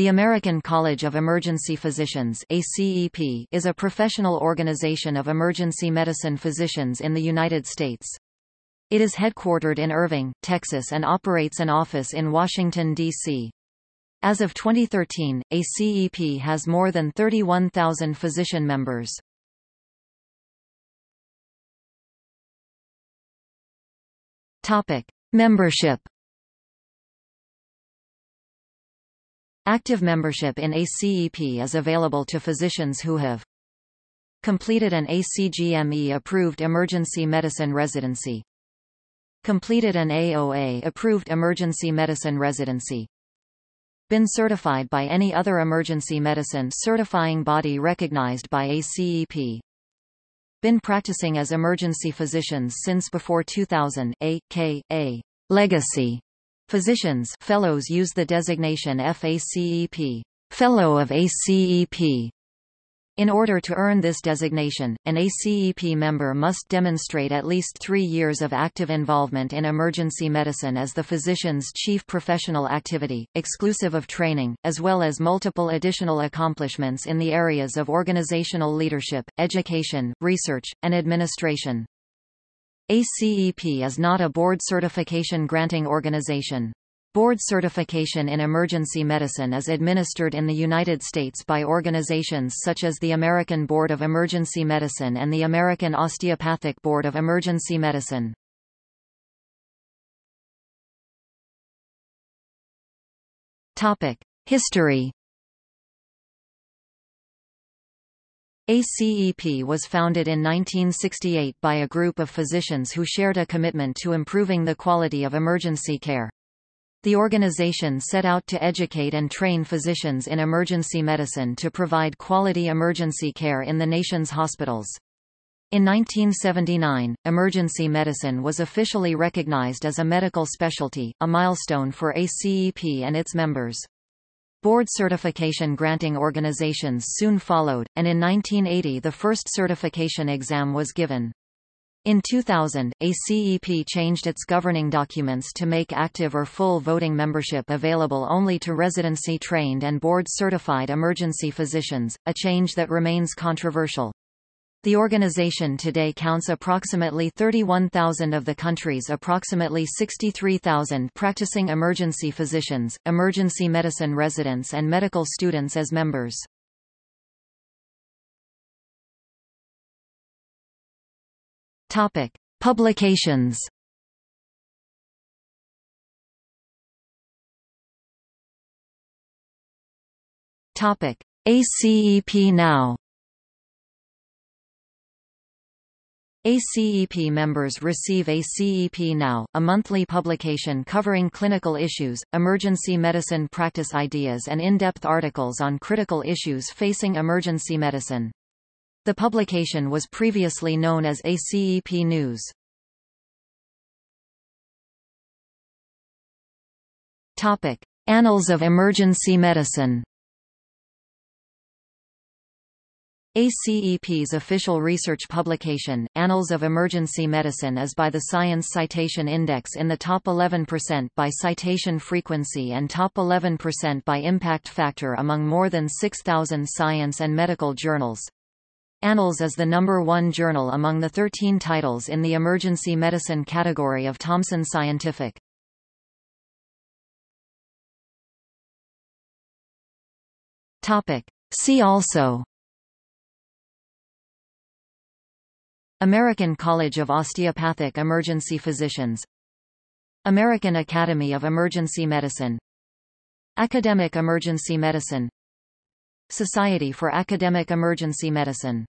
The American College of Emergency Physicians is a professional organization of emergency medicine physicians in the United States. It is headquartered in Irving, Texas and operates an office in Washington, D.C. As of 2013, ACEP has more than 31,000 physician members. Topic. Membership Active membership in ACEP is available to physicians who have completed an ACGME-approved emergency medicine residency, completed an AOA-approved emergency medicine residency, been certified by any other emergency medicine certifying body recognized by ACEP, been practicing as emergency physicians since before 2000 A, K, A, legacy Physicians fellows use the designation FACEP, Fellow of ACEP. In order to earn this designation, an ACEP member must demonstrate at least three years of active involvement in emergency medicine as the physician's chief professional activity, exclusive of training, as well as multiple additional accomplishments in the areas of organizational leadership, education, research, and administration. ACEP is not a board certification granting organization. Board certification in emergency medicine is administered in the United States by organizations such as the American Board of Emergency Medicine and the American Osteopathic Board of Emergency Medicine. History ACEP was founded in 1968 by a group of physicians who shared a commitment to improving the quality of emergency care. The organization set out to educate and train physicians in emergency medicine to provide quality emergency care in the nation's hospitals. In 1979, emergency medicine was officially recognized as a medical specialty, a milestone for ACEP and its members. Board certification granting organizations soon followed, and in 1980 the first certification exam was given. In 2000, ACEP changed its governing documents to make active or full voting membership available only to residency-trained and board-certified emergency physicians, a change that remains controversial. The organization today counts approximately 31,000 of the country's approximately 63,000 practicing emergency physicians, emergency medicine residents and medical students as members. Topic: Publications. Topic: ACEP Now. ACEP members receive ACEP Now, a monthly publication covering clinical issues, emergency medicine practice ideas and in-depth articles on critical issues facing emergency medicine. The publication was previously known as ACEP News. Annals of Emergency Medicine ACEP's official research publication, Annals of Emergency Medicine is by the Science Citation Index in the top 11% by citation frequency and top 11% by impact factor among more than 6,000 science and medical journals. Annals is the number one journal among the 13 titles in the emergency medicine category of Thomson Scientific. See also American College of Osteopathic Emergency Physicians American Academy of Emergency Medicine Academic Emergency Medicine Society for Academic Emergency Medicine